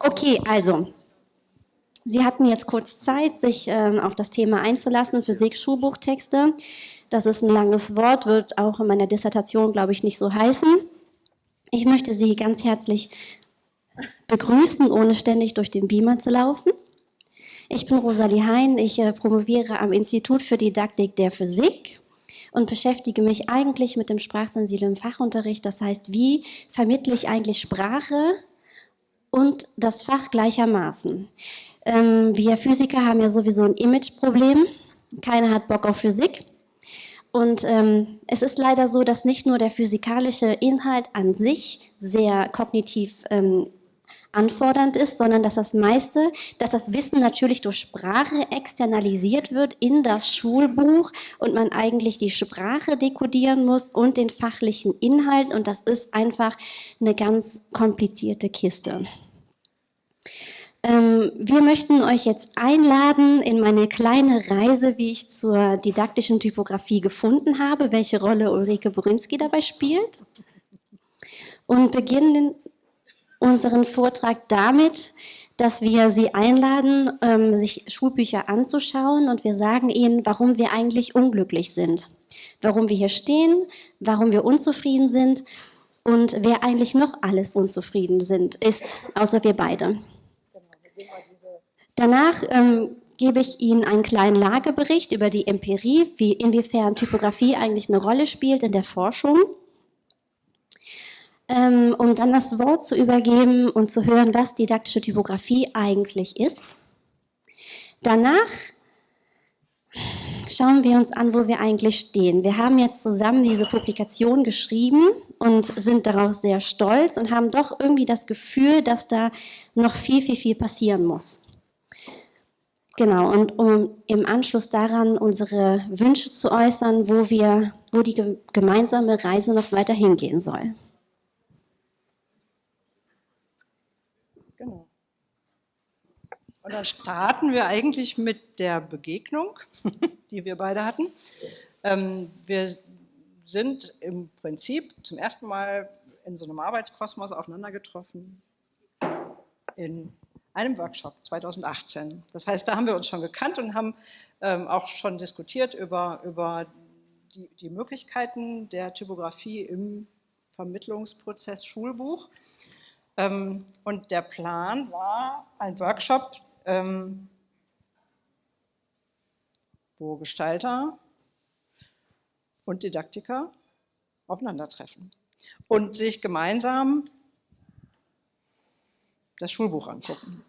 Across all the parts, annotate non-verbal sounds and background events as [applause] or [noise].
Okay, also, Sie hatten jetzt kurz Zeit, sich ähm, auf das Thema einzulassen, Physik-Schulbuchtexte. Das ist ein langes Wort, wird auch in meiner Dissertation, glaube ich, nicht so heißen. Ich möchte Sie ganz herzlich begrüßen, ohne ständig durch den Beamer zu laufen. Ich bin Rosalie Hein, ich äh, promoviere am Institut für Didaktik der Physik und beschäftige mich eigentlich mit dem sprachsensiblen Fachunterricht. Das heißt, wie vermittle ich eigentlich Sprache und das Fach gleichermaßen. Ähm, wir Physiker haben ja sowieso ein Imageproblem. Keiner hat Bock auf Physik. Und ähm, es ist leider so, dass nicht nur der physikalische Inhalt an sich sehr kognitiv ähm, anfordernd ist, sondern dass das meiste, dass das Wissen natürlich durch Sprache externalisiert wird in das Schulbuch und man eigentlich die Sprache dekodieren muss und den fachlichen Inhalt und das ist einfach eine ganz komplizierte Kiste. Ähm, wir möchten euch jetzt einladen in meine kleine Reise, wie ich zur didaktischen Typografie gefunden habe, welche Rolle Ulrike Borynski dabei spielt. Und beginnen unseren Vortrag damit, dass wir Sie einladen, ähm, sich Schulbücher anzuschauen und wir sagen Ihnen, warum wir eigentlich unglücklich sind, warum wir hier stehen, warum wir unzufrieden sind und wer eigentlich noch alles unzufrieden sind, ist, außer wir beide. Danach ähm, gebe ich Ihnen einen kleinen Lagebericht über die Empirie, wie inwiefern Typografie eigentlich eine Rolle spielt in der Forschung, ähm, um dann das Wort zu übergeben und zu hören, was didaktische Typografie eigentlich ist. Danach schauen wir uns an, wo wir eigentlich stehen. Wir haben jetzt zusammen diese Publikation geschrieben und sind darauf sehr stolz und haben doch irgendwie das Gefühl, dass da noch viel, viel, viel passieren muss. Genau, und um im Anschluss daran unsere Wünsche zu äußern, wo, wir, wo die gemeinsame Reise noch weiter hingehen soll. Genau. Und dann starten wir eigentlich mit der Begegnung, [laughs] die wir beide hatten. Ähm, wir sind im Prinzip zum ersten Mal in so einem Arbeitskosmos aufeinander getroffen in einem Workshop 2018. Das heißt, da haben wir uns schon gekannt und haben ähm, auch schon diskutiert über, über die, die, Möglichkeiten der Typografie im Vermittlungsprozess Schulbuch. Ähm, und der Plan war ein Workshop, ähm, wo Gestalter und Didaktiker aufeinandertreffen und sich gemeinsam das Schulbuch angucken.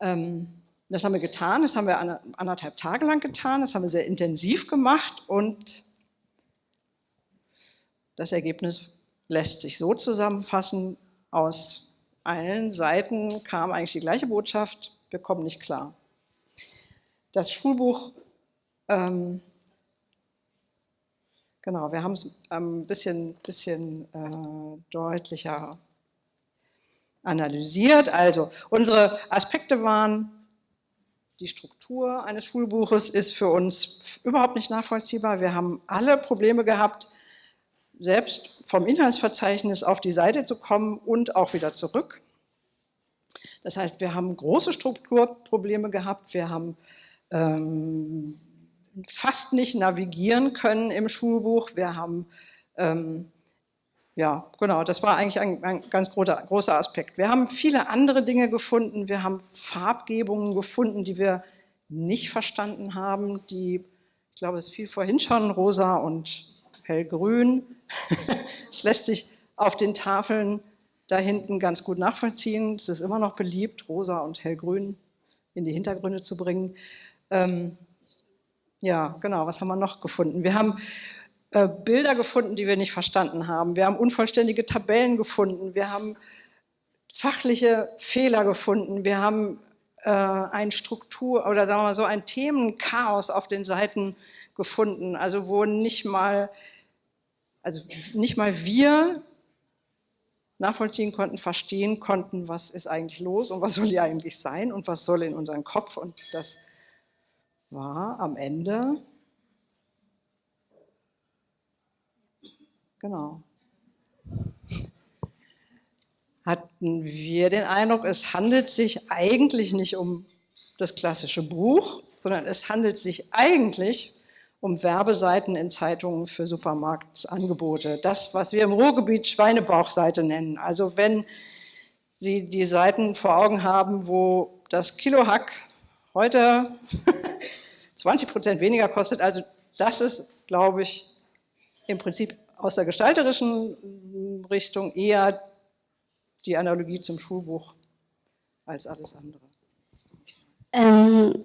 Ähm, das haben wir getan, das haben wir anderthalb Tage lang getan, das haben wir sehr intensiv gemacht und das Ergebnis lässt sich so zusammenfassen, aus allen Seiten kam eigentlich die gleiche Botschaft, wir kommen nicht klar. Das Schulbuch, ähm, genau, wir haben es ein bisschen, bisschen äh, deutlicher analysiert. Also unsere Aspekte waren, die Struktur eines Schulbuches ist für uns überhaupt nicht nachvollziehbar. Wir haben alle Probleme gehabt, selbst vom Inhaltsverzeichnis auf die Seite zu kommen und auch wieder zurück. Das heißt, wir haben große Strukturprobleme gehabt, wir haben ähm, fast nicht navigieren können im Schulbuch, wir haben ähm, ja, genau, das war eigentlich ein, ein ganz großer, großer, Aspekt. Wir haben viele andere Dinge gefunden, wir haben Farbgebungen gefunden, die wir nicht verstanden haben, die, ich glaube, es fiel vorhin schon, rosa und hellgrün. [laughs] Es lässt sich auf den Tafeln da hinten ganz gut nachvollziehen. Es ist immer noch beliebt, rosa und hellgrün in die Hintergründe zu bringen. Ähm, ja, genau, was haben wir noch gefunden? Wir haben äh, Bilder gefunden, die wir nicht verstanden haben. Wir haben unvollständige Tabellen gefunden. Wir haben fachliche Fehler gefunden. Wir haben äh, ein Struktur oder sagen wir mal so ein Themenchaos auf den Seiten gefunden. Also wo nicht mal, also nicht mal wir nachvollziehen konnten, verstehen konnten, was ist eigentlich los und was soll hier eigentlich sein und was soll in unseren Kopf. Und das war am Ende Genau. hatten wir den Eindruck, es handelt sich eigentlich nicht um das klassische Buch, sondern es handelt sich eigentlich um Werbeseiten in Zeitungen für Supermarktangebote. Das, was wir im Ruhrgebiet Schweinebauchseite nennen. Also wenn Sie die Seiten vor Augen haben, wo das Kilo Hack heute [laughs] 20 Prozent weniger kostet, also das ist, glaube ich, im Prinzip aus der gestalterischen Richtung eher die Analogie zum Schulbuch als alles andere. Ähm,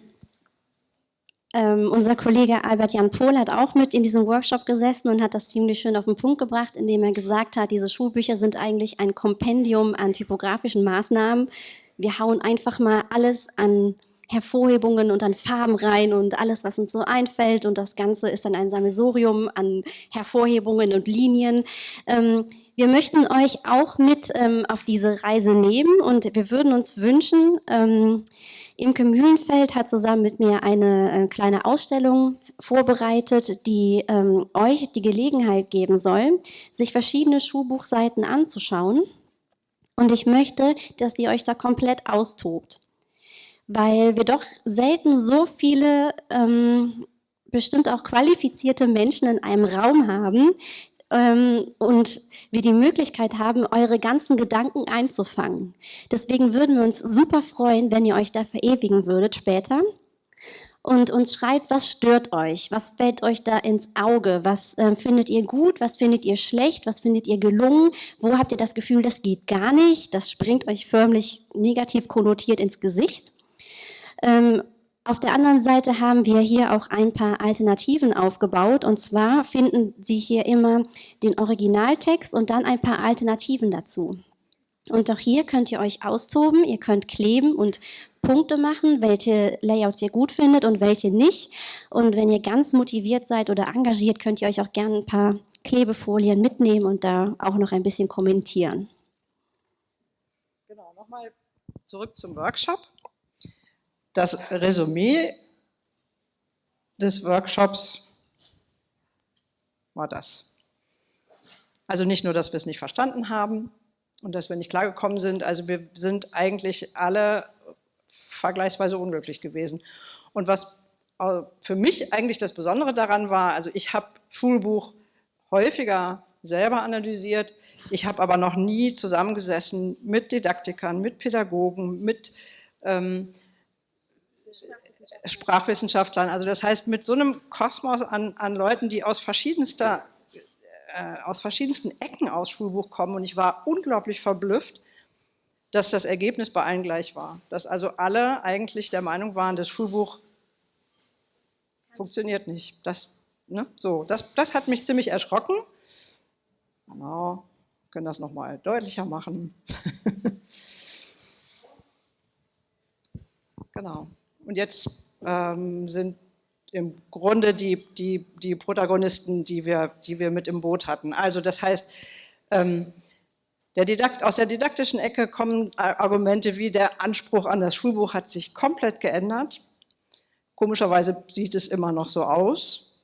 ähm, unser Kollege Albert Jan Pohl hat auch mit in diesem Workshop gesessen und hat das ziemlich schön auf den Punkt gebracht, indem er gesagt hat, diese Schulbücher sind eigentlich ein Kompendium an typografischen Maßnahmen. Wir hauen einfach mal alles an Hervorhebungen und an Farben rein und alles, was uns so einfällt. Und das Ganze ist dann ein Sammelsurium an Hervorhebungen und Linien. Ähm, wir möchten euch auch mit ähm, auf diese Reise nehmen und wir würden uns wünschen, ähm, Imke Mühlenfeld hat zusammen mit mir eine äh, kleine Ausstellung vorbereitet, die ähm, euch die Gelegenheit geben soll, sich verschiedene Schulbuchseiten anzuschauen. Und ich möchte, dass ihr euch da komplett austobt, weil wir doch selten so viele ähm, bestimmt auch qualifizierte Menschen in einem Raum haben, ähm, und wir die Möglichkeit haben, eure ganzen Gedanken einzufangen. Deswegen würden wir uns super freuen, wenn ihr euch da verewigen würdet später. Und uns schreibt, was stört euch, was fällt euch da ins Auge, was äh, findet ihr gut, was findet ihr schlecht, was findet ihr gelungen, wo habt ihr das Gefühl, das geht gar nicht, das springt euch förmlich negativ konnotiert ins Gesicht. Ähm, auf der anderen Seite haben wir hier auch ein paar Alternativen aufgebaut. Und zwar finden Sie hier immer den Originaltext und dann ein paar Alternativen dazu. Und auch hier könnt ihr euch austoben, ihr könnt kleben und Punkte machen, welche Layouts ihr gut findet und welche nicht. Und wenn ihr ganz motiviert seid oder engagiert, könnt ihr euch auch gerne ein paar Klebefolien mitnehmen und da auch noch ein bisschen kommentieren. Genau, nochmal zurück zum Workshop. Das Resümee des Workshops war das. Also nicht nur, dass wir es nicht verstanden haben und dass wir nicht klargekommen sind, also wir sind eigentlich alle vergleichsweise unglücklich gewesen. Und was für mich eigentlich das Besondere daran war, also ich habe Schulbuch häufiger selber analysiert, ich habe aber noch nie zusammengesessen mit Didaktikern, mit Pädagogen, mit ähm, Sprachwissenschaftlern. Also das heißt, mit so einem Kosmos an, an Leuten, die aus verschiedenster äh, aus verschiedensten Ecken aus Schulbuch kommen und ich war unglaublich verblüfft, dass das Ergebnis bei allen gleich war. Dass also alle eigentlich der Meinung waren, das Schulbuch funktioniert nicht. Das, ne, so, das, das hat mich ziemlich erschrocken. Genau, können das nochmal deutlicher machen. [laughs] genau. Und jetzt ähm, sind im Grunde die, die, die Protagonisten, die wir, die wir mit im Boot hatten. Also das heißt, ähm, der Didakt, aus der didaktischen Ecke kommen Argumente wie der Anspruch an das Schulbuch hat sich komplett geändert. Komischerweise sieht es immer noch so aus,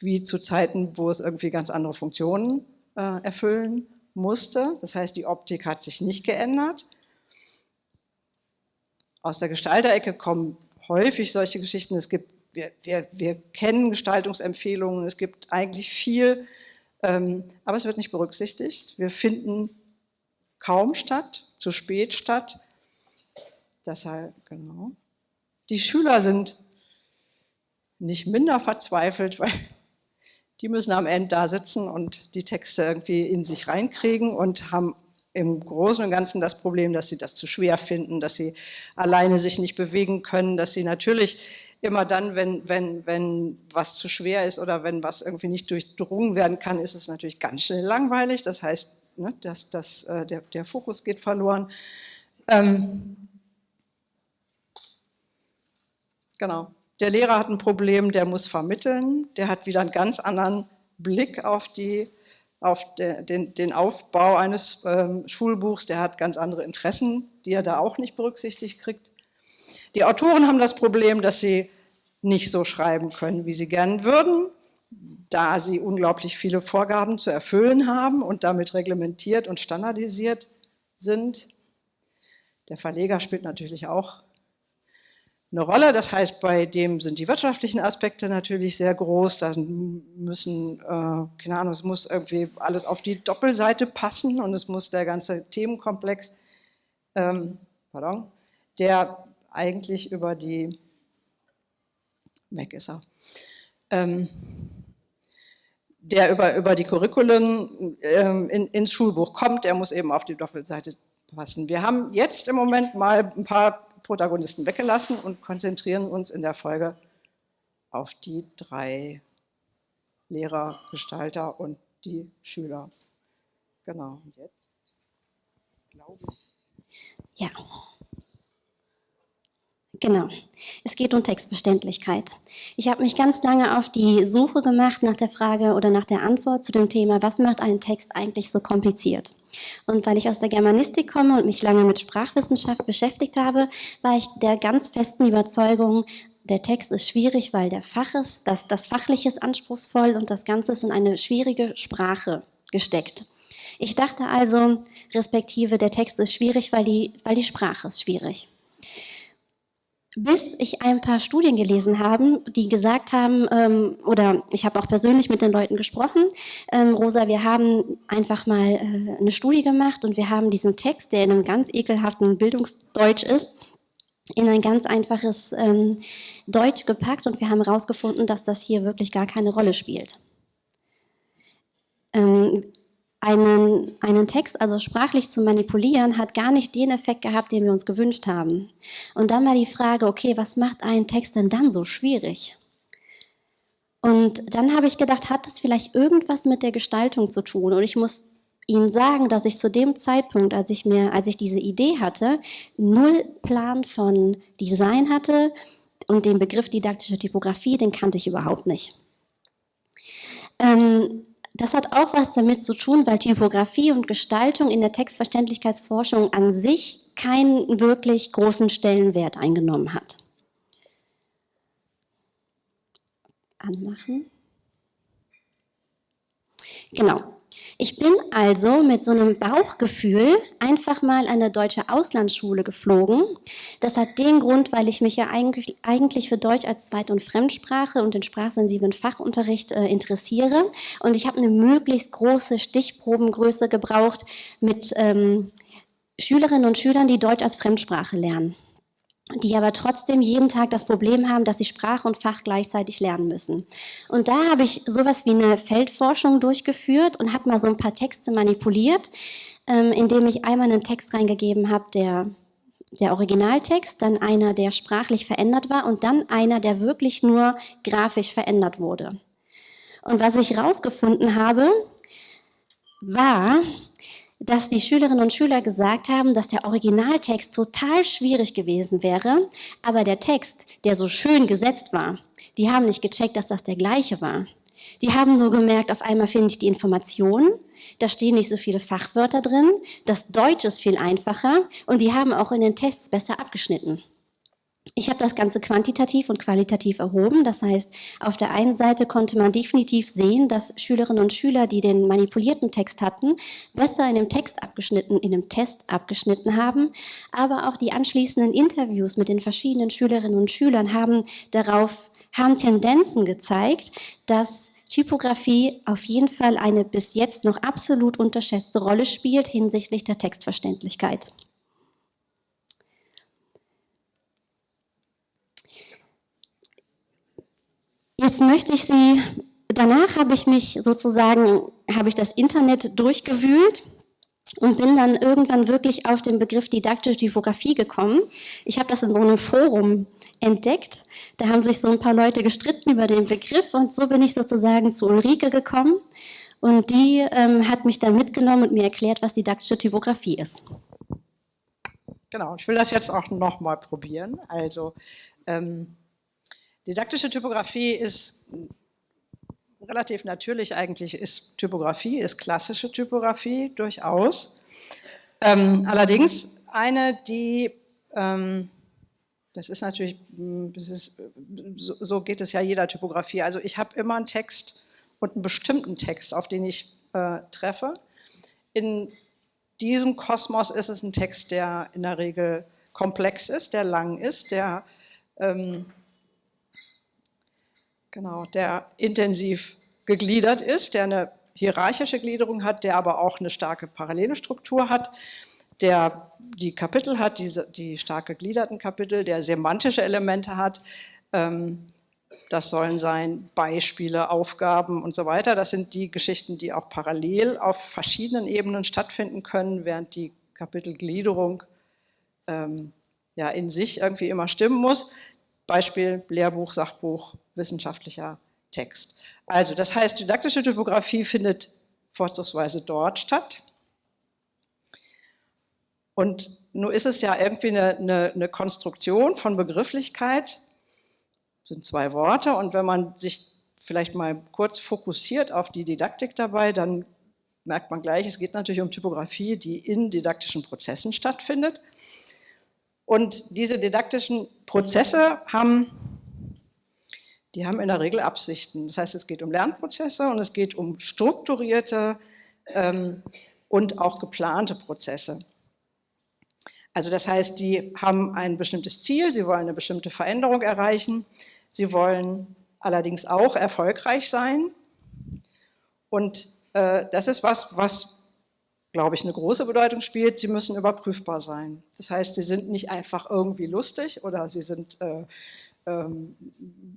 wie zu Zeiten, wo es irgendwie ganz andere Funktionen äh, erfüllen musste. Das heißt, die Optik hat sich nicht geändert. Aus der Gestalterecke kommen häufig solche Geschichten. Es gibt, wir, wir, wir kennen Gestaltungsempfehlungen, es gibt eigentlich viel, ähm, aber es wird nicht berücksichtigt. Wir finden kaum statt, zu spät statt. Deshalb, genau. Die Schüler sind nicht minder verzweifelt, [laughs] weil die müssen am Ende da sitzen und die Texte irgendwie in sich reinkriegen und haben im Großen und Ganzen das Problem, dass sie das zu schwer finden, dass sie alleine sich nicht bewegen können, dass sie natürlich immer dann, wenn, wenn, wenn was zu schwer ist oder wenn was irgendwie nicht durchdrungen werden kann, ist es natürlich ganz schnell langweilig. Das heißt, ne, dass, dass, äh, der, der Fokus geht verloren. Ähm, genau. Der Lehrer hat ein Problem, der muss vermitteln, der hat wieder einen ganz anderen Blick auf die auf de, den, den, Aufbau eines ähm, Schulbuchs, der hat ganz andere Interessen, die er da auch nicht berücksichtigt kriegt. Die Autoren haben das Problem, dass sie nicht so schreiben können, wie sie gern würden, da sie unglaublich viele Vorgaben zu erfüllen haben und damit reglementiert und standardisiert sind. Der Verleger spielt natürlich auch eine Rolle. Das heißt, bei dem sind die wirtschaftlichen Aspekte natürlich sehr groß. Da müssen, äh, keine Ahnung, es muss irgendwie alles auf die Doppelseite passen und es muss der ganze Themenkomplex, ähm, pardon, der eigentlich über die, weg ist er, ähm, der über, über die Curriculum ähm, in, ins Schulbuch kommt, der muss eben auf die Doppelseite passen. Wir haben jetzt im Moment mal ein paar Protagonisten weggelassen und konzentrieren uns in der Folge auf die drei Lehrer, Gestalter und die Schüler. Genau, und jetzt glaube ich. Ja. Genau. Es geht um Textverständlichkeit. Ich habe mich ganz lange auf die Suche gemacht nach der Frage oder nach der Antwort zu dem Thema, was macht einen Text eigentlich so kompliziert? Und weil ich aus der Germanistik komme und mich lange mit Sprachwissenschaft beschäftigt habe, war ich der ganz festen Überzeugung, der Text ist schwierig, weil der Fach ist, das, das Fachliche ist anspruchsvoll und das Ganze ist in eine schwierige Sprache gesteckt. Ich dachte also, respektive, der Text ist schwierig, weil die, weil die Sprache ist schwierig bis ich ein paar Studien gelesen habe, die gesagt haben, ähm, oder ich habe auch persönlich mit den Leuten gesprochen, ähm, Rosa, wir haben einfach mal äh, eine Studie gemacht und wir haben diesen Text, der in einem ganz ekelhaften Bildungsdeutsch ist, in ein ganz einfaches ähm, Deutsch gepackt und wir haben herausgefunden, dass das hier wirklich gar keine Rolle spielt. Ähm, einen, einen Text, also sprachlich zu manipulieren, hat gar nicht den Effekt gehabt, den wir uns gewünscht haben. Und dann war die Frage, okay, was macht einen Text denn dann so schwierig? Und dann habe ich gedacht, hat das vielleicht irgendwas mit der Gestaltung zu tun? Und ich muss Ihnen sagen, dass ich zu dem Zeitpunkt, als ich mir, als ich diese Idee hatte, null Plan von Design hatte und den Begriff didaktische Typografie, den kannte ich überhaupt nicht. Ähm, das hat auch was damit zu tun, weil Typografie und Gestaltung in der Textverständlichkeitsforschung an sich keinen wirklich großen Stellenwert eingenommen hat. Anmachen. Genau. Ich bin also mit so einem Bauchgefühl einfach mal an eine deutsche Auslandsschule geflogen. Das hat den Grund, weil ich mich ja eigentlich, eigentlich für Deutsch als Zweit- und Fremdsprache und den sprachsensiblen Fachunterricht äh, interessiere. Und ich habe eine möglichst große Stichprobengröße gebraucht mit ähm, Schülerinnen und Schülern, die Deutsch als Fremdsprache lernen die aber trotzdem jeden Tag das Problem haben, dass sie Sprache und Fach gleichzeitig lernen müssen. Und da habe ich sowas wie eine Feldforschung durchgeführt und habe mal so ein paar Texte manipuliert, ähm, indem ich einmal einen Text reingegeben habe, der der Originaltext, dann einer, der sprachlich verändert war und dann einer, der wirklich nur grafisch verändert wurde. Und was ich herausgefunden habe, war, dass die Schülerinnen und Schüler gesagt haben, dass der Originaltext total schwierig gewesen wäre, aber der Text, der so schön gesetzt war, die haben nicht gecheckt, dass das der gleiche war. Die haben nur gemerkt, auf einmal finde ich die Informationen, da stehen nicht so viele Fachwörter drin, das Deutsch ist viel einfacher und die haben auch in den Tests besser abgeschnitten. Ich habe das Ganze quantitativ und qualitativ erhoben. Das heißt, auf der einen Seite konnte man definitiv sehen, dass Schülerinnen und Schüler, die den manipulierten Text hatten, besser in dem Text abgeschnitten, in dem Test abgeschnitten haben. Aber auch die anschließenden Interviews mit den verschiedenen Schülerinnen und Schülern haben darauf, haben Tendenzen gezeigt, dass Typografie auf jeden Fall eine bis jetzt noch absolut unterschätzte Rolle spielt hinsichtlich der Textverständlichkeit. Jetzt möchte ich Sie, danach habe ich mich sozusagen, habe ich das Internet durchgewühlt und bin dann irgendwann wirklich auf den Begriff didaktische Typografie gekommen. Ich habe das in so einem Forum entdeckt. Da haben sich so ein paar Leute gestritten über den Begriff und so bin ich sozusagen zu Ulrike gekommen. Und die ähm, hat mich dann mitgenommen und mir erklärt, was didaktische Typografie ist. Genau, ich will das jetzt auch nochmal probieren. Also ähm, Didaktische Typografie ist relativ natürlich eigentlich, ist Typografie, ist klassische Typografie durchaus. Ähm, allerdings eine, die, ähm, das ist natürlich, das ist, so, so, geht es ja jeder Typografie. Also ich habe immer einen Text und einen bestimmten Text, auf den ich äh, treffe. In diesem Kosmos ist es ein Text, der in der Regel komplex ist, der lang ist, der, ähm, genau, der intensiv gegliedert ist, der eine hierarchische Gliederung hat, der aber auch eine starke parallele Struktur hat, der die Kapitel hat, die, die stark gegliederten Kapitel, der semantische Elemente hat. Ähm, das sollen sein Beispiele, Aufgaben und so weiter. Das sind die Geschichten, die auch parallel auf verschiedenen Ebenen stattfinden können, während die Kapitelgliederung ähm, ja, in sich irgendwie immer stimmen muss. Beispiel Lehrbuch, Sachbuch, wissenschaftlicher Text. Also das heißt, didaktische Typografie findet vorzugsweise dort statt. Und nun ist es ja irgendwie eine, eine, eine Konstruktion von Begrifflichkeit, das sind zwei Worte, und wenn man sich vielleicht mal kurz fokussiert auf die Didaktik dabei, dann merkt man gleich, es geht natürlich um Typografie, die in didaktischen Prozessen stattfindet. Und diese didaktischen Prozesse haben die haben in der Regel Absichten. Das heißt, es geht um Lernprozesse und es geht um strukturierte ähm, und auch geplante Prozesse. Also das heißt, die haben ein bestimmtes Ziel, sie wollen eine bestimmte Veränderung erreichen, sie wollen allerdings auch erfolgreich sein. Und äh, das ist was, was, glaube ich, eine große Bedeutung spielt. Sie müssen überprüfbar sein. Das heißt, sie sind nicht einfach irgendwie lustig oder sie sind äh, ähm,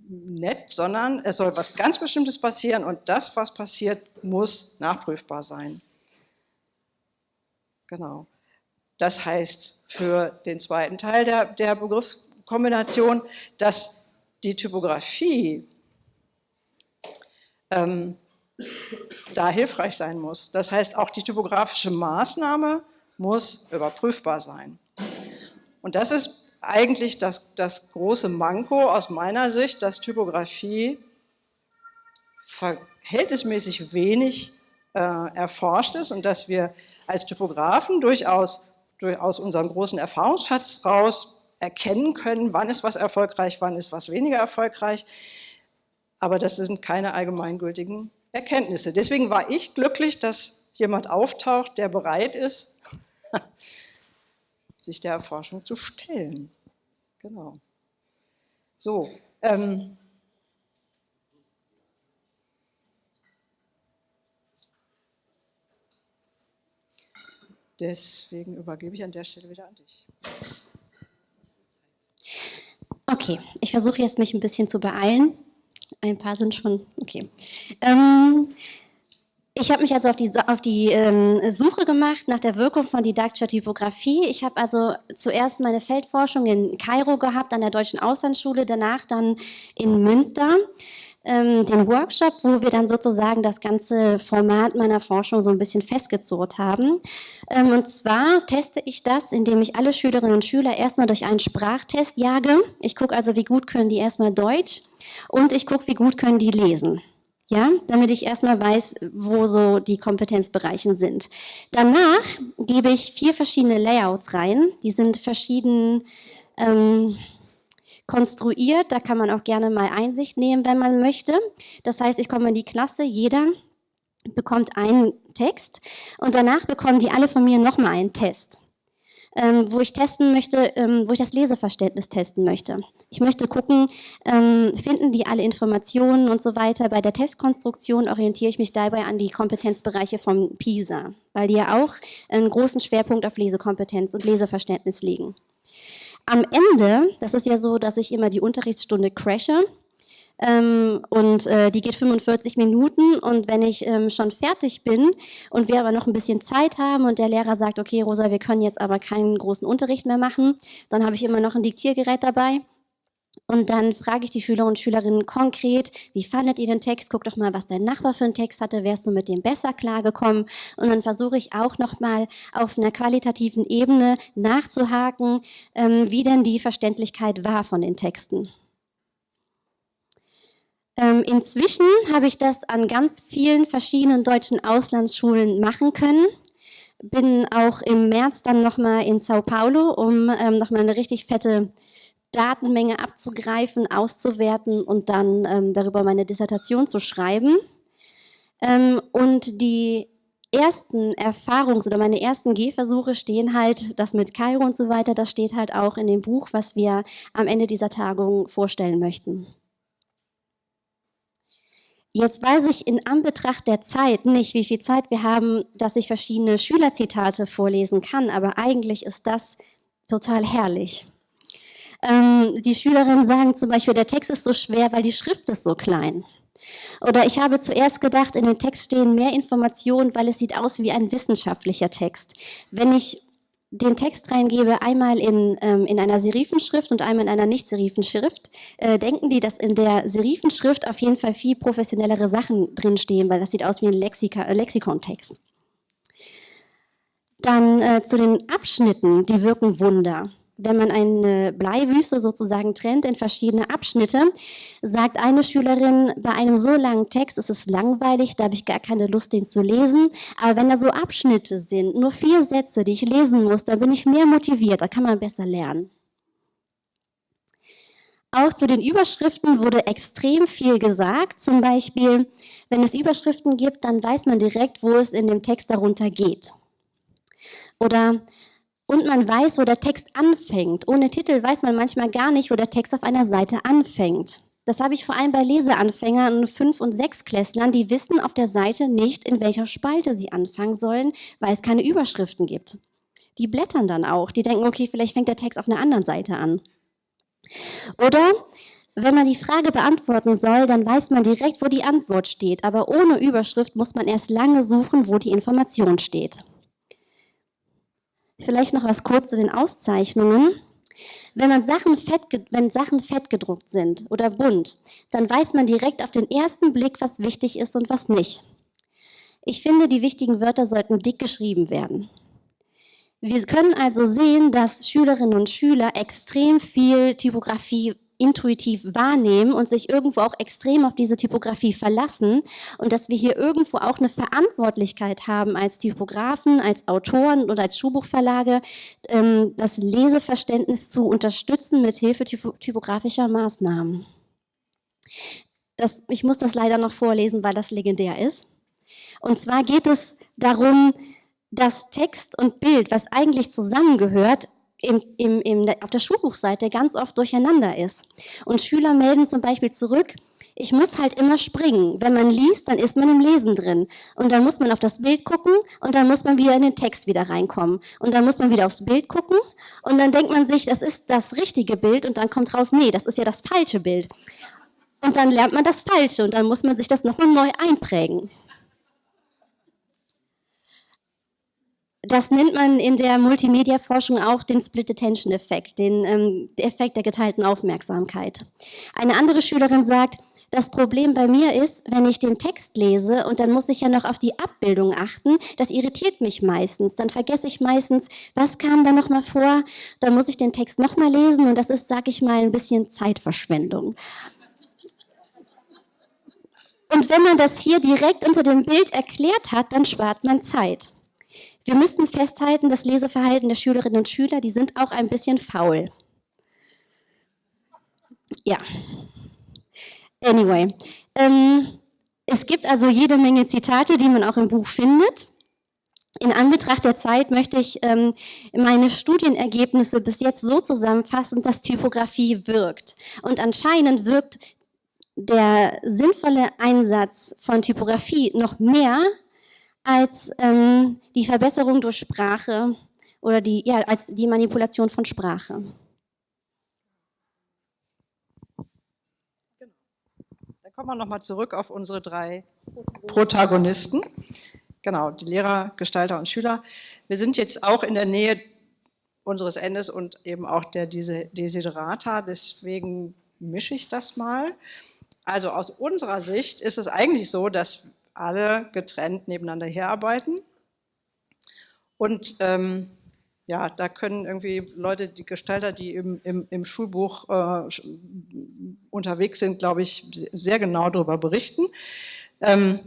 nett, sondern es soll was ganz Bestimmtes passieren und das, was passiert, muss nachprüfbar sein. Genau. Das heißt für den zweiten Teil der, der Begriffskombination, dass die Typografie ähm, da hilfreich sein muss. Das heißt, auch die typografische Maßnahme muss überprüfbar sein. Und das ist eigentlich das, das große Manko aus meiner Sicht, dass Typografie verhältnismäßig wenig äh, erforscht ist und dass wir als Typografen durchaus durch, aus unserem großen Erfahrungsschatz raus erkennen können, wann ist was erfolgreich, wann ist was weniger erfolgreich. Aber das sind keine allgemeingültigen Erkenntnisse. Deswegen war ich glücklich, dass jemand auftaucht, der bereit ist, [laughs] sich der Erforschung zu stellen. Genau. So, ähm, deswegen übergebe ich an der Stelle wieder an dich. Okay, ich versuche jetzt mich ein bisschen zu beeilen. Ein paar sind schon, okay. Ähm, ich habe mich also auf die, auf die ähm, Suche gemacht nach der Wirkung von didaktischer Typografie. Ich habe also zuerst meine Feldforschung in Kairo gehabt, an der Deutschen Auslandsschule, danach dann in Münster ähm, den Workshop, wo wir dann sozusagen das ganze Format meiner Forschung so ein bisschen festgezurrt haben. Ähm, und zwar teste ich das, indem ich alle Schülerinnen und Schüler erstmal durch einen Sprachtest jage. Ich gucke also, wie gut können die erstmal Deutsch und ich gucke, wie gut können die lesen ja, damit ich erstmal weiß, wo so die Kompetenzbereichen sind. Danach gebe ich vier verschiedene Layouts rein, die sind verschieden ähm, konstruiert, da kann man auch gerne mal Einsicht nehmen, wenn man möchte. Das heißt, ich komme in die Klasse, jeder bekommt einen Text und danach bekommen die alle von mir nochmal einen Test ähm, wo ich testen möchte, ähm, wo ich das Leseverständnis testen möchte. Ich möchte gucken, ähm, finden die alle Informationen und so weiter. Bei der Testkonstruktion orientiere ich mich dabei an die Kompetenzbereiche von PISA, weil die ja auch einen großen Schwerpunkt auf Lesekompetenz und Leseverständnis legen. Am Ende, das ist ja so, dass ich immer die Unterrichtsstunde crashe, ähm, und äh, die geht 45 Minuten und wenn ich ähm, schon fertig bin und wir aber noch ein bisschen Zeit haben und der Lehrer sagt, okay Rosa, wir können jetzt aber keinen großen Unterricht mehr machen, dann habe ich immer noch ein Diktiergerät dabei. Und dann frage ich die Schüler und Schülerinnen konkret, wie fandet ihr den Text? Guck doch mal, was dein Nachbar für einen Text hatte, wärst du mit dem besser klargekommen? Und dann versuche ich auch nochmal auf einer qualitativen Ebene nachzuhaken, ähm, wie denn die Verständlichkeit war von den Texten. Ähm, inzwischen habe ich das an ganz vielen verschiedenen deutschen Auslandsschulen machen können. Bin auch im März dann nochmal in Sao Paulo, um ähm, nochmal eine richtig fette Datenmenge abzugreifen, auszuwerten und dann ähm, darüber meine Dissertation zu schreiben. Ähm, und die ersten Erfahrungs- oder meine ersten Gehversuche stehen halt, das mit Kairo und so weiter, das steht halt auch in dem Buch, was wir am Ende dieser Tagung vorstellen möchten. Jetzt weiß ich in Anbetracht der Zeit nicht, wie viel Zeit wir haben, dass ich verschiedene Schülerzitate vorlesen kann, aber eigentlich ist das total herrlich. Ähm, die Schülerinnen sagen zum Beispiel, der Text ist so schwer, weil die Schrift ist so klein. Oder ich habe zuerst gedacht, in dem Text stehen mehr Informationen, weil es sieht aus wie ein wissenschaftlicher Text. Wenn ich den Text reingebe, einmal in, ähm, in einer Serifenschrift und einmal in einer Nicht-Serifenschrift, äh, denken die, dass in der Serifenschrift auf jeden Fall viel professionellere Sachen drinstehen, weil das sieht aus wie ein äh, Lexikontext. Dann äh, zu den Abschnitten, die wirken Wunder wenn man eine Bleiwüste sozusagen trennt in verschiedene Abschnitte, sagt eine Schülerin, bei einem so langen Text ist es langweilig, da habe ich gar keine Lust, den zu lesen. Aber wenn da so Abschnitte sind, nur vier Sätze, die ich lesen muss, dann bin ich mehr motiviert, da kann man besser lernen. Auch zu den Überschriften wurde extrem viel gesagt. Zum Beispiel, wenn es Überschriften gibt, dann weiß man direkt, wo es in dem Text darunter geht. Oder und man weiß, wo der Text anfängt. Ohne Titel weiß man manchmal gar nicht, wo der Text auf einer Seite anfängt. Das habe ich vor allem bei Leseanfängern und Fünf- und Sechsklässlern, die wissen auf der Seite nicht, in welcher Spalte sie anfangen sollen, weil es keine Überschriften gibt. Die blättern dann auch. Die denken, okay, vielleicht fängt der Text auf einer anderen Seite an. Oder wenn man die Frage beantworten soll, dann weiß man direkt, wo die Antwort steht. Aber ohne Überschrift muss man erst lange suchen, wo die Information steht. Vielleicht noch was kurz zu den Auszeichnungen. Wenn, man Sachen fett, wenn Sachen fett gedruckt sind oder bunt, dann weiß man direkt auf den ersten Blick, was wichtig ist und was nicht. Ich finde, die wichtigen Wörter sollten dick geschrieben werden. Wir können also sehen, dass Schülerinnen und Schüler extrem viel Typografie intuitiv wahrnehmen und sich irgendwo auch extrem auf diese Typografie verlassen und dass wir hier irgendwo auch eine Verantwortlichkeit haben als Typografen, als Autoren oder als Schulbuchverlage, ähm, das Leseverständnis zu unterstützen mit Hilfe typografischer Maßnahmen. Das, ich muss das leider noch vorlesen, weil das legendär ist. Und zwar geht es darum, dass Text und Bild, was eigentlich zusammengehört, im, im, im, auf der Schulbuchseite ganz oft durcheinander ist. Und Schüler melden zum Beispiel zurück, ich muss halt immer springen. Wenn man liest, dann ist man im Lesen drin. Und dann muss man auf das Bild gucken und dann muss man wieder in den Text wieder reinkommen. Und dann muss man wieder aufs Bild gucken und dann denkt man sich, das ist das richtige Bild und dann kommt raus, nee, das ist ja das falsche Bild. Und dann lernt man das Falsche und dann muss man sich das nochmal neu einprägen. Das nennt man in der Multimedia-Forschung auch den Split-Attention-Effekt, den ähm, Effekt der geteilten Aufmerksamkeit. Eine andere Schülerin sagt, das Problem bei mir ist, wenn ich den Text lese und dann muss ich ja noch auf die Abbildung achten, das irritiert mich meistens. Dann vergesse ich meistens, was kam da nochmal vor, dann muss ich den Text nochmal lesen und das ist, sag ich mal, ein bisschen Zeitverschwendung. Und wenn man das hier direkt unter dem Bild erklärt hat, dann spart man Zeit. Wir müssten festhalten, das Leseverhalten der Schülerinnen und Schüler, die sind auch ein bisschen faul. Ja. Anyway. Ähm, es gibt also jede Menge Zitate, die man auch im Buch findet. In Anbetracht der Zeit möchte ich ähm, meine Studienergebnisse bis jetzt so zusammenfassen, dass Typografie wirkt. Und anscheinend wirkt der sinnvolle Einsatz von Typografie noch mehr als ähm, die Verbesserung durch Sprache oder die, ja, als die Manipulation von Sprache. Genau. Dann kommen wir nochmal zurück auf unsere drei Protagonisten. Genau, die Lehrer, Gestalter und Schüler. Wir sind jetzt auch in der Nähe unseres Endes und eben auch der Desiderata, deswegen mische ich das mal. Also aus unserer Sicht ist es eigentlich so, dass alle getrennt nebeneinander herarbeiten. Und ähm, ja, da können irgendwie Leute, die Gestalter, die im, im, im Schulbuch äh, unterwegs sind, glaube ich, sehr genau darüber berichten. Ähm,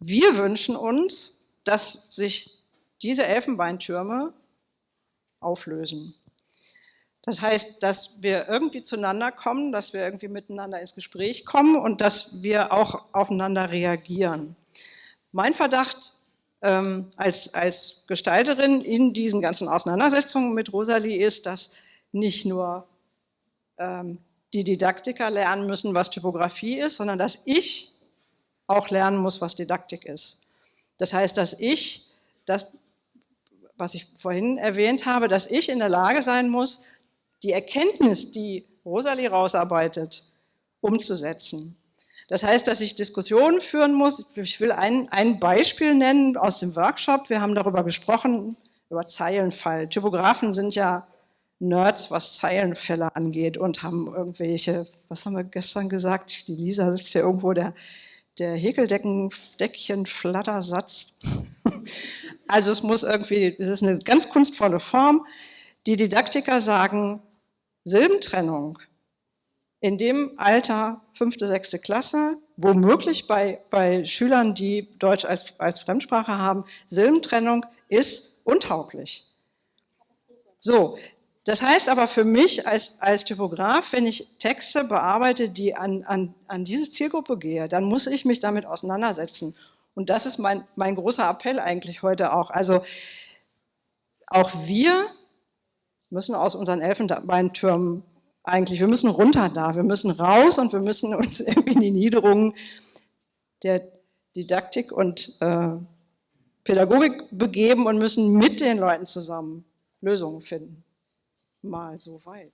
wir wünschen uns, dass sich diese Elfenbeintürme auflösen. Das heißt, dass wir irgendwie zueinander kommen, dass wir irgendwie miteinander ins Gespräch kommen und dass wir auch aufeinander reagieren. Mein Verdacht ähm, als, als Gestalterin in diesen ganzen Auseinandersetzungen mit Rosalie ist, dass nicht nur ähm, die Didaktiker lernen müssen, was Typografie ist, sondern dass ich auch lernen muss, was Didaktik ist. Das heißt, dass ich, das, was ich vorhin erwähnt habe, dass ich in der Lage sein muss, die Erkenntnis, die Rosalie rausarbeitet, umzusetzen. Das heißt, dass ich Diskussionen führen muss. Ich will ein, ein Beispiel nennen aus dem Workshop. Wir haben darüber gesprochen, über Zeilenfall. Typografen sind ja Nerds, was Zeilenfälle angeht und haben irgendwelche, was haben wir gestern gesagt? Die Lisa sitzt ja irgendwo, der, der Häkeldecken-Deckchen-Flattersatz. [laughs] also es muss irgendwie, es ist eine ganz kunstvolle Form. Die Didaktiker sagen, Silbentrennung in dem Alter, fünfte, sechste Klasse, womöglich bei, bei Schülern, die Deutsch als, als Fremdsprache haben, Silbentrennung ist untauglich. So, das heißt aber für mich als, als Typograf, wenn ich Texte bearbeite, die an, an, an diese Zielgruppe gehe, dann muss ich mich damit auseinandersetzen. Und das ist mein, mein großer Appell eigentlich heute auch. Also auch wir müssen aus unseren Elfenbeintürmen eigentlich, wir müssen runter da, wir müssen raus und wir müssen uns [laughs] irgendwie in die Niederungen der Didaktik und äh, Pädagogik begeben und müssen mit den Leuten zusammen Lösungen finden. Mal so weit.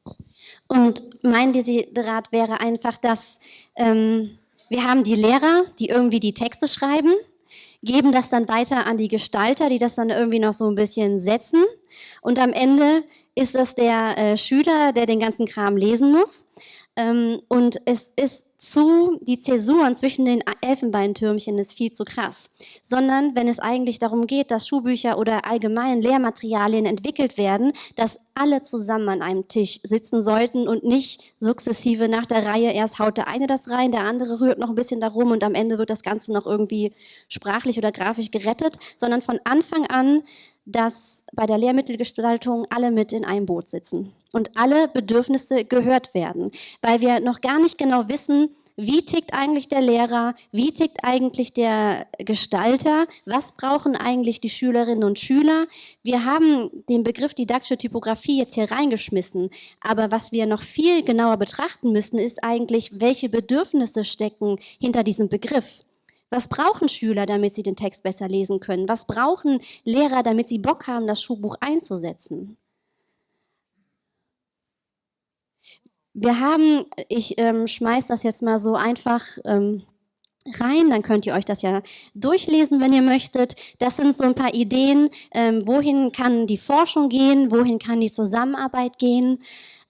Und mein Desiderat wäre einfach, dass ähm, wir haben die Lehrer, die irgendwie die Texte schreiben, geben das dann weiter an die Gestalter, die das dann irgendwie noch so ein bisschen setzen. Und am Ende ist das der äh, Schüler, der den ganzen Kram lesen muss. Ähm, und es ist zu, die Zäsuren zwischen den Elfenbeintürmchen ist viel zu krass. Sondern wenn es eigentlich darum geht, dass Schulbücher oder allgemein Lehrmaterialien entwickelt werden, dass alle zusammen an einem Tisch sitzen sollten und nicht sukzessive nach der Reihe, erst haut der eine das rein, der andere rührt noch ein bisschen darum und am Ende wird das Ganze noch irgendwie sprachlich oder grafisch gerettet, sondern von Anfang an dass bei der Lehrmittelgestaltung alle mit in einem Boot sitzen und alle Bedürfnisse gehört werden, weil wir noch gar nicht genau wissen, wie tickt eigentlich der Lehrer, wie tickt eigentlich der Gestalter, was brauchen eigentlich die Schülerinnen und Schüler. Wir haben den Begriff didaktische Typografie jetzt hier reingeschmissen, aber was wir noch viel genauer betrachten müssen, ist eigentlich, welche Bedürfnisse stecken hinter diesem Begriff. Was brauchen Schüler, damit sie den Text besser lesen können? Was brauchen Lehrer, damit sie Bock haben, das Schulbuch einzusetzen? Wir haben, ich ähm, schmeiß das jetzt mal so einfach ähm, rein, dann könnt ihr euch das ja durchlesen, wenn ihr möchtet. Das sind so ein paar Ideen, ähm, wohin kann die Forschung gehen, wohin kann die Zusammenarbeit gehen.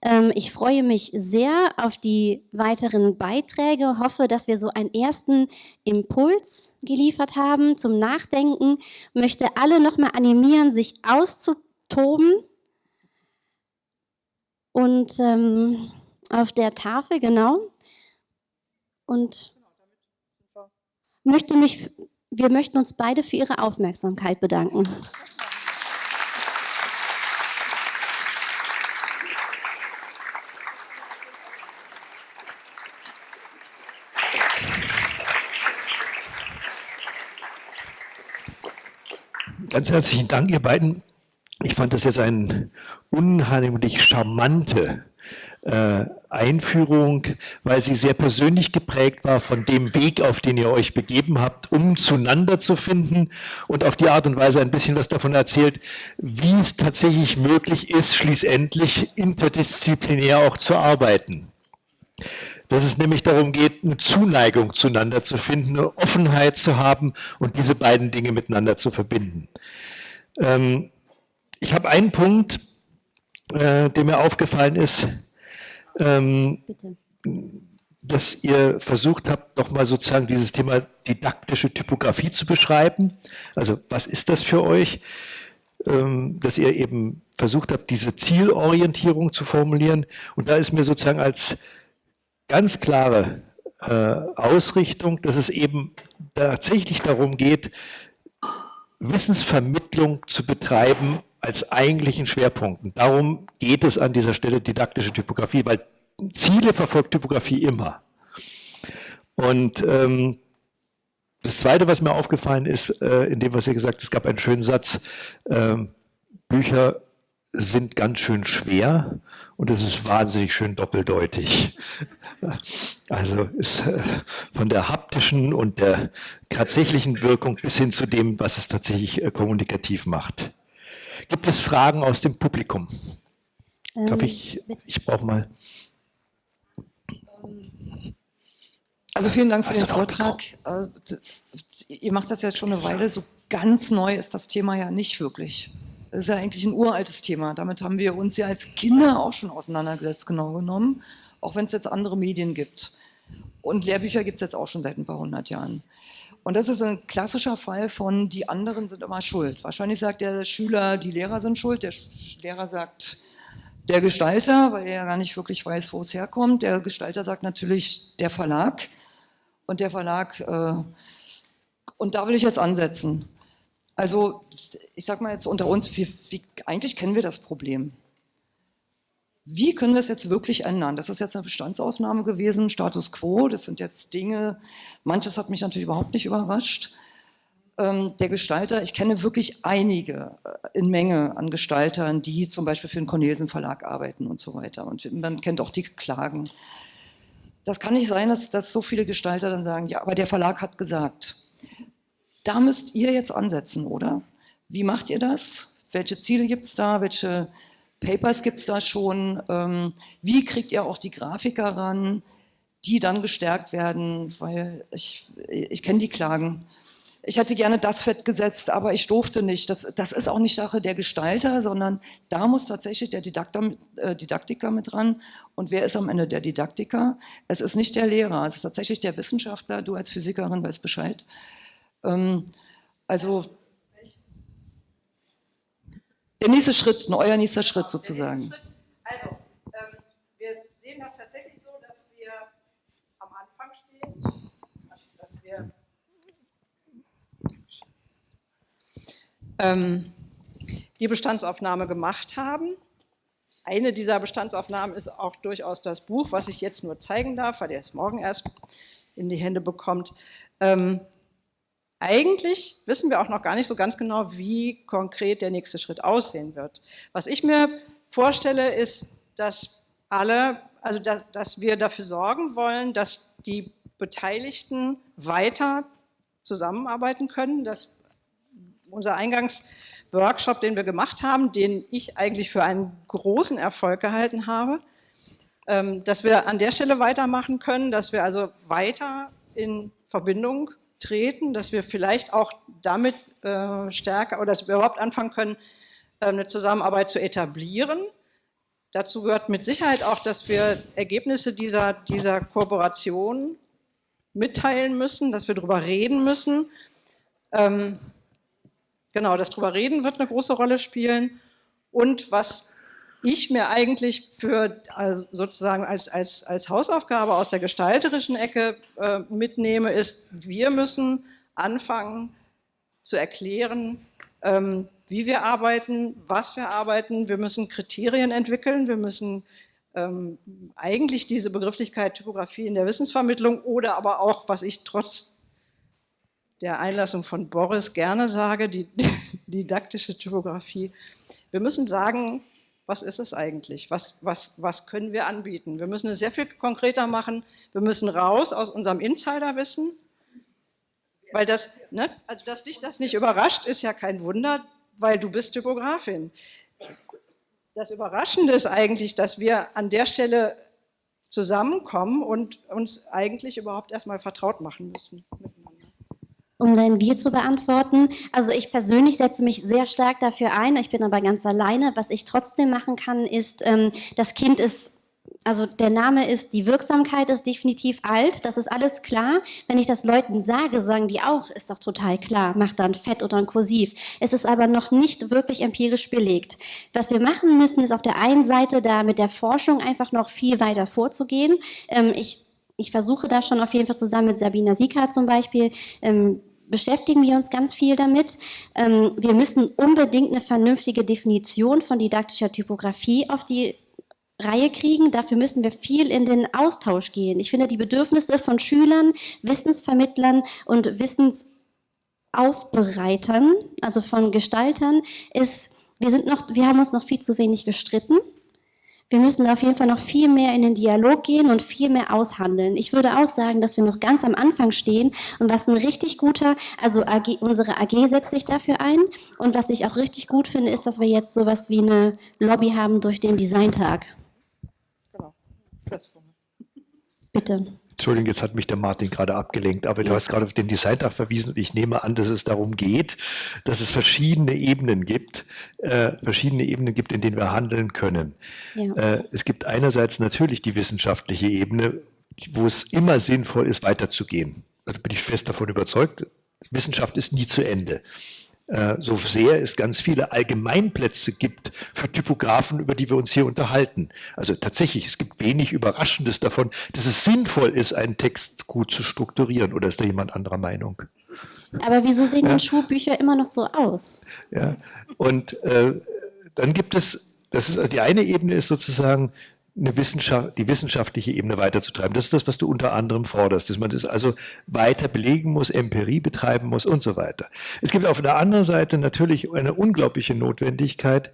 Ähm, ich freue mich sehr auf die weiteren Beiträge, hoffe, dass wir so einen ersten Impuls geliefert haben zum Nachdenken, möchte alle nochmal animieren, sich auszutoben und ähm, auf der Tafel, genau, und möchte mich, wir möchten uns beide für Ihre Aufmerksamkeit bedanken. Ganz herzlichen Dank, ihr beiden. Ich fand das jetzt eine unheimlich charmante äh, Einführung, weil sie sehr persönlich geprägt war von dem Weg, auf den ihr euch begeben habt, um zueinander zu finden und auf die Art und Weise ein bisschen was davon erzählt, wie es tatsächlich möglich ist, schließlich interdisziplinär auch zu arbeiten dass es nämlich darum geht, eine Zuneigung zueinander zu finden, eine Offenheit zu haben und diese beiden Dinge miteinander zu verbinden. Ähm, ich habe einen Punkt, äh, der mir aufgefallen ist, ähm, dass ihr versucht habt, nochmal sozusagen dieses Thema didaktische Typografie zu beschreiben. Also was ist das für euch? Ähm, dass ihr eben versucht habt, diese Zielorientierung zu formulieren. Und da ist mir sozusagen als ganz klare äh, Ausrichtung, dass es eben tatsächlich darum geht, Wissensvermittlung zu betreiben als eigentlichen Schwerpunkten. Darum geht es an dieser Stelle didaktische Typografie, weil Ziele verfolgt Typografie immer. Und ähm, das Zweite, was mir aufgefallen ist, äh, in dem, was ihr gesagt habt, es gab einen schönen Satz, ähm, Bücher sind ganz schön schwer und es ist wahnsinnig schön doppeldeutig. [laughs] Also ist äh, von der haptischen und der tatsächlichen Wirkung bis hin zu dem, was es tatsächlich äh, kommunikativ macht. Gibt es Fragen aus dem Publikum? Ähm, Darf ich, ich brauche mal. Also vielen Dank für den Vortrag. Äh, ihr macht das jetzt schon eine Weile, so ganz neu ist das Thema ja nicht wirklich. Das ist ja eigentlich ein uraltes Thema. Damit haben wir uns ja als Kinder auch schon auseinandergesetzt, genau genommen, auch wenn es jetzt andere Medien gibt. Und Lehrbücher gibt es jetzt auch schon seit ein paar hundert Jahren. Und das ist ein klassischer Fall von, die anderen sind immer schuld. Wahrscheinlich sagt der Schüler, die Lehrer sind schuld, der Lehrer sagt, der Gestalter, weil er ja gar nicht wirklich weiß, wo es herkommt. Der Gestalter sagt natürlich, der Verlag. Und der Verlag, äh, und da will ich jetzt ansetzen. Also ich sage mal jetzt unter uns, wie, wie, eigentlich kennen wir das Problem. Wie können wir es jetzt wirklich ändern? Das ist jetzt eine Bestandsaufnahme gewesen, Status Quo, das sind jetzt Dinge, manches hat mich natürlich überhaupt nicht überrascht. Ähm, der Gestalter, ich kenne wirklich einige äh, in Menge an Gestaltern, die zum Beispiel für den Cornelsen Verlag arbeiten und so weiter. Und man kennt auch die Klagen. Das kann nicht sein, dass, dass so viele Gestalter dann sagen, ja, aber der Verlag hat gesagt. Da müsst ihr jetzt ansetzen, oder? Wie macht ihr das? Welche Ziele gibt es da? Welche Papers gibt es da schon? Ähm, wie kriegt ihr auch die Grafiker ran, die dann gestärkt werden? Weil ich, ich kenne die Klagen. Ich hätte gerne das Fett gesetzt, aber ich durfte nicht. Das, das ist auch nicht Sache der Gestalter, sondern da muss tatsächlich der Didakter, äh, Didaktiker mit dran. Und wer ist am Ende der Didaktiker? Es ist nicht der Lehrer, es ist tatsächlich der Wissenschaftler. Du als Physikerin weißt Bescheid. Ähm, also der nächste Schritt, euer nächster Schritt sozusagen. Also, ähm, wir sehen das tatsächlich so, dass wir am Anfang stehen, also, dass wir ähm, die Bestandsaufnahme gemacht haben. Eine dieser Bestandsaufnahmen ist auch durchaus das Buch, was ich jetzt nur zeigen darf, weil ihr es morgen erst in die Hände bekommt. Ähm, eigentlich wissen wir auch noch gar nicht so ganz genau, wie konkret der nächste Schritt aussehen wird. Was ich mir vorstelle, ist, dass alle, also dass, dass wir dafür sorgen wollen, dass die Beteiligten weiter zusammenarbeiten können, dass unser Eingangsworkshop, den wir gemacht haben, den ich eigentlich für einen großen Erfolg gehalten habe, ähm, dass wir an der Stelle weitermachen können, dass wir also weiter in Verbindung treten, dass wir vielleicht auch damit äh, stärker oder dass wir überhaupt anfangen können, äh, eine Zusammenarbeit zu etablieren. Dazu gehört mit Sicherheit auch, dass wir Ergebnisse dieser, dieser Kooperation mitteilen müssen, dass wir darüber reden müssen. Ähm, genau, das darüber reden wird eine große Rolle spielen. Und was ich mir eigentlich für also sozusagen als, als, als Hausaufgabe aus der gestalterischen Ecke äh, mitnehme, ist, wir müssen anfangen zu erklären, ähm, wie wir arbeiten, was wir arbeiten. Wir müssen Kriterien entwickeln, wir müssen ähm, eigentlich diese Begrifflichkeit Typografie in der Wissensvermittlung oder aber auch, was ich trotz der Einlassung von Boris gerne sage, die, [laughs] die didaktische Typografie. Wir müssen sagen, was ist es eigentlich? Was, was, was können wir anbieten? Wir müssen es sehr viel konkreter machen. Wir müssen raus aus unserem Insiderwissen, weil das, ne, also dass dich das nicht überrascht, ist ja kein Wunder, weil du bist Typografin. Das Überraschende ist eigentlich, dass wir an der Stelle zusammenkommen und uns eigentlich überhaupt erstmal vertraut machen müssen um dein Wir zu beantworten. Also ich persönlich setze mich sehr stark dafür ein, ich bin aber ganz alleine. Was ich trotzdem machen kann, ist, ähm, das Kind ist also der Name ist, die Wirksamkeit ist definitiv alt, das ist alles klar. Wenn ich das Leuten sage, sagen die auch, ist doch total klar, mach dann Fett oder ein Kursiv. Es ist aber noch nicht wirklich empirisch belegt. Was wir machen müssen, ist auf der einen Seite da mit der Forschung einfach noch viel weiter vorzugehen. Ähm, ich, ich versuche da schon auf jeden Fall zusammen mit Sabina Sika zum Beispiel, ähm, beschäftigen wir uns ganz viel damit. Ähm, wir müssen unbedingt eine vernünftige Definition von didaktischer Typografie auf die Reihe kriegen. Dafür müssen wir viel in den Austausch gehen. Ich finde, die Bedürfnisse von Schülern, Wissensvermittlern und Wissensaufbereitern, also von Gestaltern, ist, wir, sind noch, wir haben uns noch viel zu wenig gestritten. Wir müssen auf jeden Fall noch viel mehr in den Dialog gehen und viel mehr aushandeln. Ich würde auch sagen, dass wir noch ganz am Anfang stehen und was ein richtig guter, also AG, unsere AG setzt sich dafür ein und was ich auch richtig gut finde, ist, dass wir jetzt sowas wie eine Lobby haben durch den Designtag. Bitte. Entschuldigung, jetzt hat mich der Martin gerade abgelenkt, aber du hast gerade auf den Designtag verwiesen und ich nehme an, dass es darum geht, dass es verschiedene Ebenen gibt, äh, verschiedene Ebenen gibt, in denen wir handeln können. Ja. Äh, es gibt einerseits natürlich die wissenschaftliche Ebene, wo es immer sinnvoll ist, weiterzugehen. Da bin ich fest davon überzeugt. Wissenschaft ist nie zu Ende. Äh, so sehr es ganz viele Allgemeinplätze gibt für Typografen, über die wir uns hier unterhalten. Also tatsächlich, es gibt wenig Überraschendes davon, dass es sinnvoll ist, einen Text gut zu strukturieren. Oder ist da jemand anderer Meinung? Aber wieso sehen ja. denn Schulbücher immer noch so aus? Ja, und äh, dann gibt es, das ist also die eine Ebene ist sozusagen Wissenschaft, die wissenschaftliche Ebene weiterzutreiben. Das ist das, was du unter anderem forderst, dass man das also weiter belegen muss, Empirie betreiben muss und so weiter. Es gibt auf der anderen Seite natürlich eine unglaubliche Notwendigkeit,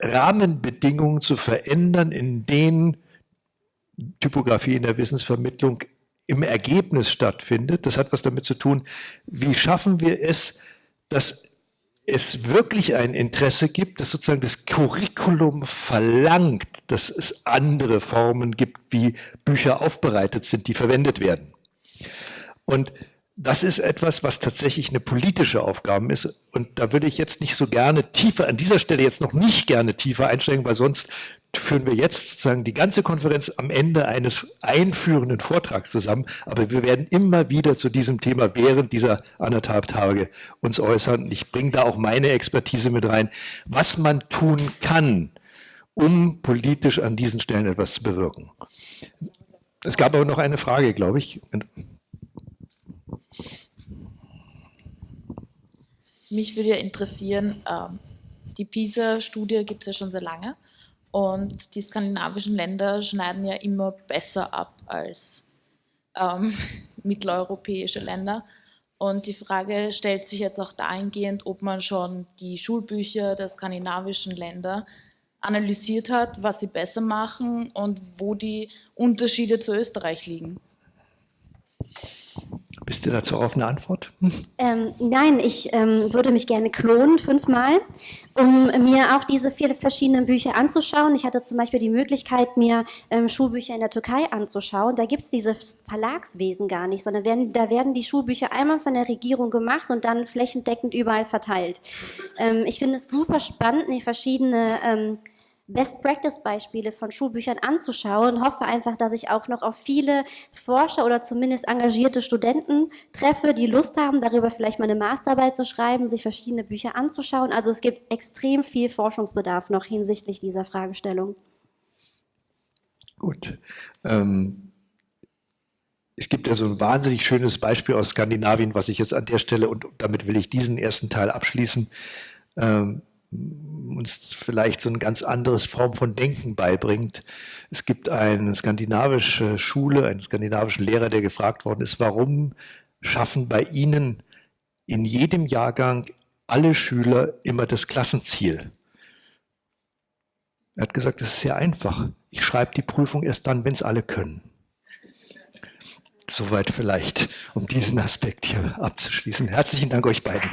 Rahmenbedingungen zu verändern, in denen Typografie in der Wissensvermittlung im Ergebnis stattfindet. Das hat was damit zu tun, wie schaffen wir es, dass es wirklich ein Interesse gibt, dass sozusagen das Curriculum verlangt, dass es andere Formen gibt, wie Bücher aufbereitet sind, die verwendet werden. Und das ist etwas, was tatsächlich eine politische Aufgabe ist. Und da würde ich jetzt nicht so gerne tiefer, an dieser Stelle jetzt noch nicht gerne tiefer einsteigen, weil sonst führen wir jetzt sozusagen die ganze Konferenz am Ende eines einführenden Vortrags zusammen. Aber wir werden immer wieder zu diesem Thema während dieser anderthalb Tage uns äußern. Ich bringe da auch meine Expertise mit rein, was man tun kann, um politisch an diesen Stellen etwas zu bewirken. Es gab aber noch eine Frage, glaube ich. Mich würde ja interessieren, ähm, die PISA-Studie gibt es ja schon sehr lange und die skandinavischen Länder schneiden ja immer besser ab als ähm, [laughs] mitteleuropäische Länder. Und die Frage stellt sich jetzt auch dahingehend, ob man schon die Schulbücher der skandinavischen Länder analysiert hat, was sie besser machen und wo die Unterschiede zu Österreich liegen. Bist du dazu auf eine Antwort? Ähm, nein, ich ähm, würde mich gerne klonen fünfmal, um mir auch diese vier verschiedenen Bücher anzuschauen. Ich hatte zum Beispiel die Möglichkeit, mir ähm, Schulbücher in der Türkei anzuschauen. Da gibt es dieses Verlagswesen gar nicht, sondern werden, da werden die Schulbücher einmal von der Regierung gemacht und dann flächendeckend überall verteilt. Ähm, ich finde es super spannend, die verschiedene ähm, Best-Practice-Beispiele von Schulbüchern anzuschauen. Hoffe einfach, dass ich auch noch auf viele Forscher oder zumindest engagierte Studenten treffe, die Lust haben, darüber vielleicht mal eine Masterarbeit zu schreiben, sich verschiedene Bücher anzuschauen. Also es gibt extrem viel Forschungsbedarf noch hinsichtlich dieser Fragestellung. Gut. Ähm, es gibt ja so ein wahnsinnig schönes Beispiel aus Skandinavien, was ich jetzt an der Stelle, und damit will ich diesen ersten Teil abschließen, ähm, uns vielleicht so eine ganz andere Form von Denken beibringt. Es gibt eine skandinavische Schule, einen skandinavischen Lehrer, der gefragt worden ist, warum schaffen bei Ihnen in jedem Jahrgang alle Schüler immer das Klassenziel? Er hat gesagt, das ist sehr einfach. Ich schreibe die Prüfung erst dann, wenn es alle können. Soweit vielleicht, um diesen Aspekt hier abzuschließen. Herzlichen Dank euch beiden.